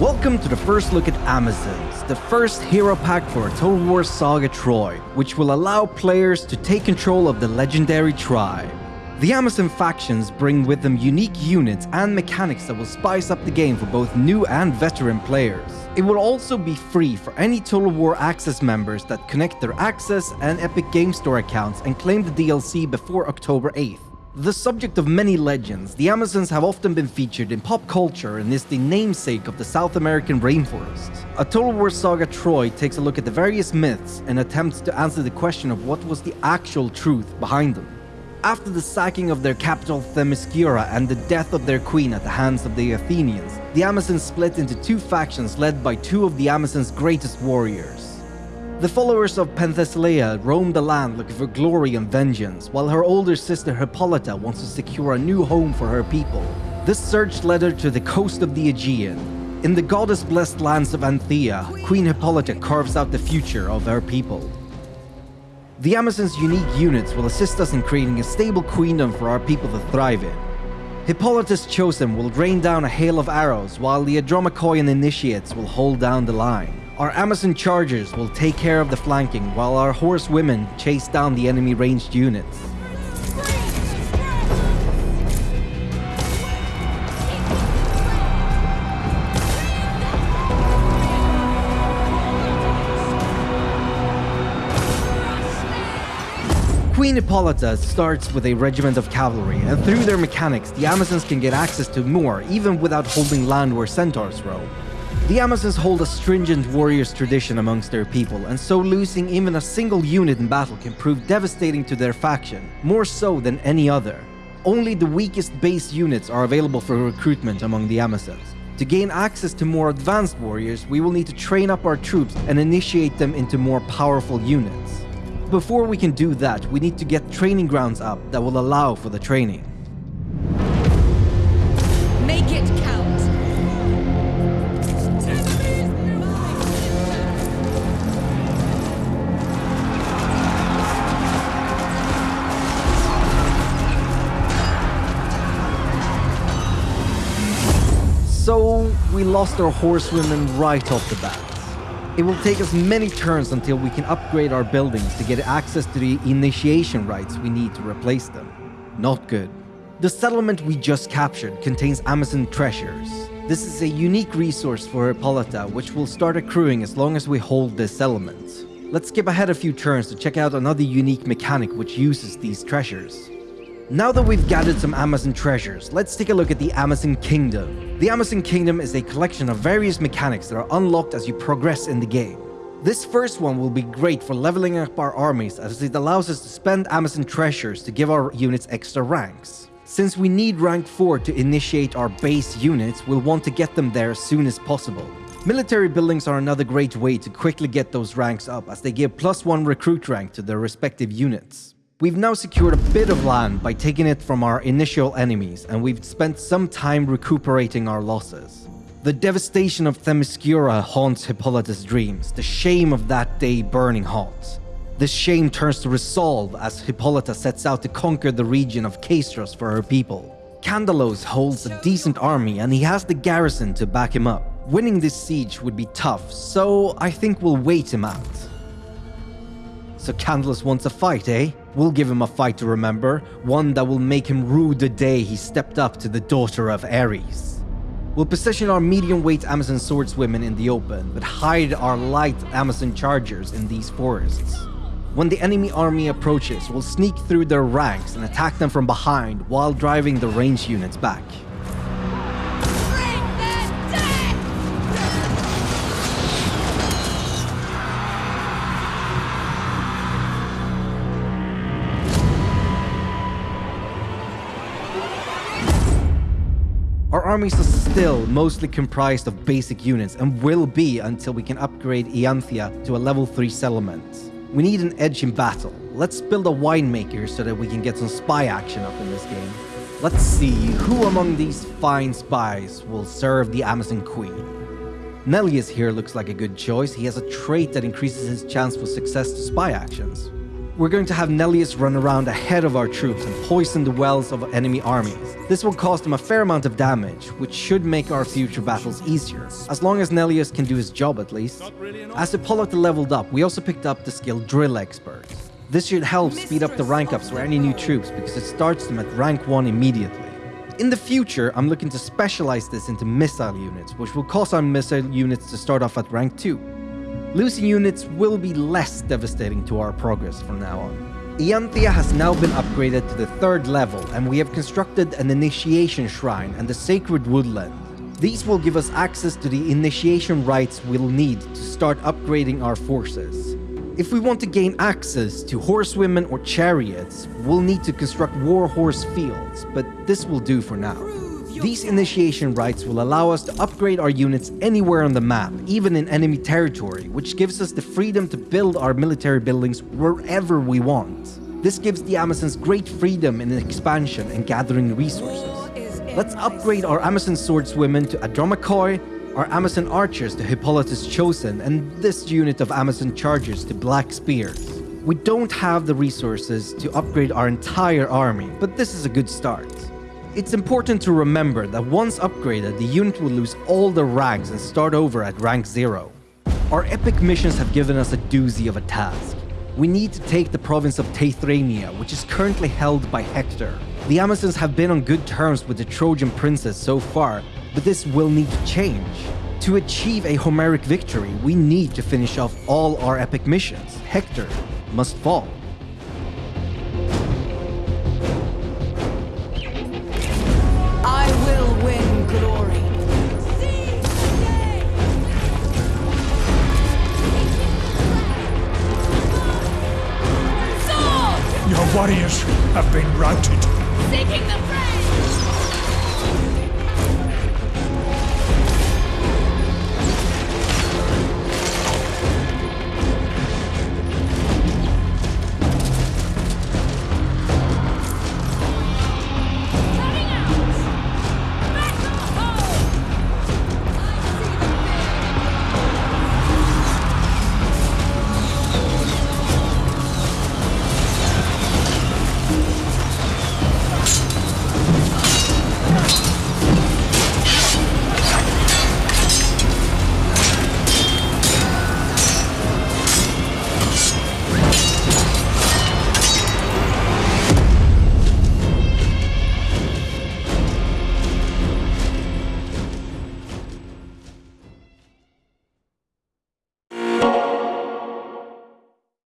Welcome to the first look at Amazons, the first hero pack for Total War Saga Troy, which will allow players to take control of the legendary tribe. The Amazon factions bring with them unique units and mechanics that will spice up the game for both new and veteran players. It will also be free for any Total War Access members that connect their Access and Epic Game Store accounts and claim the DLC before October 8th. The subject of many legends, the Amazons have often been featured in pop culture and is the namesake of the South American rainforest. A Total War Saga Troy takes a look at the various myths and attempts to answer the question of what was the actual truth behind them. After the sacking of their capital Themyscira and the death of their queen at the hands of the Athenians, the Amazons split into two factions led by two of the Amazons' greatest warriors. The followers of Penthesilea roam the land looking for glory and vengeance, while her older sister Hippolyta wants to secure a new home for her people. This search led her to the coast of the Aegean. In the goddess-blessed lands of Anthea, Queen Hippolyta carves out the future of her people. The Amazon's unique units will assist us in creating a stable queendom for our people to thrive in. Hippolyta's Chosen will rain down a hail of arrows, while the Andromachoian Initiates will hold down the line. Our Amazon Chargers will take care of the flanking, while our horsewomen chase down the enemy ranged units. Queen Hippolyta starts with a regiment of cavalry, and through their mechanics, the Amazons can get access to more, even without holding land where centaurs roam. The Amazons hold a stringent warriors tradition amongst their people, and so losing even a single unit in battle can prove devastating to their faction, more so than any other. Only the weakest base units are available for recruitment among the Amazons. To gain access to more advanced warriors, we will need to train up our troops and initiate them into more powerful units. Before we can do that, we need to get training grounds up that will allow for the training. So we lost our horsewomen right off the bat. It will take us many turns until we can upgrade our buildings to get access to the initiation rites we need to replace them. Not good. The settlement we just captured contains Amazon treasures. This is a unique resource for Hippolyta which will start accruing as long as we hold this settlement. Let's skip ahead a few turns to check out another unique mechanic which uses these treasures. Now that we've gathered some Amazon treasures, let's take a look at the Amazon Kingdom. The Amazon Kingdom is a collection of various mechanics that are unlocked as you progress in the game. This first one will be great for leveling up our armies as it allows us to spend Amazon treasures to give our units extra ranks. Since we need rank 4 to initiate our base units, we'll want to get them there as soon as possible. Military buildings are another great way to quickly get those ranks up as they give plus 1 recruit rank to their respective units. We've now secured a bit of land by taking it from our initial enemies, and we've spent some time recuperating our losses. The devastation of Themyscira haunts Hippolyta's dreams, the shame of that day burning hot. This shame turns to resolve as Hippolyta sets out to conquer the region of Castros for her people. Candalos holds a decent army and he has the garrison to back him up. Winning this siege would be tough, so I think we'll wait him out. So Candalos wants a fight, eh? We'll give him a fight to remember, one that will make him rue the day he stepped up to the daughter of Ares. We'll position our medium-weight Amazon swordswomen in the open, but hide our light Amazon chargers in these forests. When the enemy army approaches, we'll sneak through their ranks and attack them from behind while driving the range units back. Armies are still mostly comprised of basic units and will be until we can upgrade Ianthia to a level 3 settlement. We need an edge in battle. Let's build a winemaker so that we can get some spy action up in this game. Let's see who among these fine spies will serve the Amazon Queen. Nelius here looks like a good choice. He has a trait that increases his chance for success to spy actions. We're going to have Nellius run around ahead of our troops and poison the wells of enemy armies. This will cause them a fair amount of damage, which should make our future battles easier, as long as Nellius can do his job at least. As Hippolyta leveled up, we also picked up the skill Drill Expert. This should help speed up the rank ups for any new troops because it starts them at rank 1 immediately. In the future, I'm looking to specialize this into missile units, which will cause our missile units to start off at rank 2. Losing units will be less devastating to our progress from now on. Ianthia has now been upgraded to the third level, and we have constructed an initiation shrine and the sacred woodland. These will give us access to the initiation rites we'll need to start upgrading our forces. If we want to gain access to horsewomen or chariots, we'll need to construct war horse fields, but this will do for now. These initiation rites will allow us to upgrade our units anywhere on the map, even in enemy territory, which gives us the freedom to build our military buildings wherever we want. This gives the Amazons great freedom in expansion and gathering resources. Let's upgrade our Amazon swordswomen to Andromakhoi, our Amazon archers to Hippolyta's Chosen, and this unit of Amazon chargers to Black Spears. We don't have the resources to upgrade our entire army, but this is a good start. It's important to remember that once upgraded, the unit will lose all the ranks and start over at rank 0. Our epic missions have given us a doozy of a task. We need to take the province of Teuthrania, which is currently held by Hector. The Amazons have been on good terms with the Trojan princess so far, but this will need to change. To achieve a Homeric victory, we need to finish off all our epic missions. Hector must fall. warriors have been routed. The!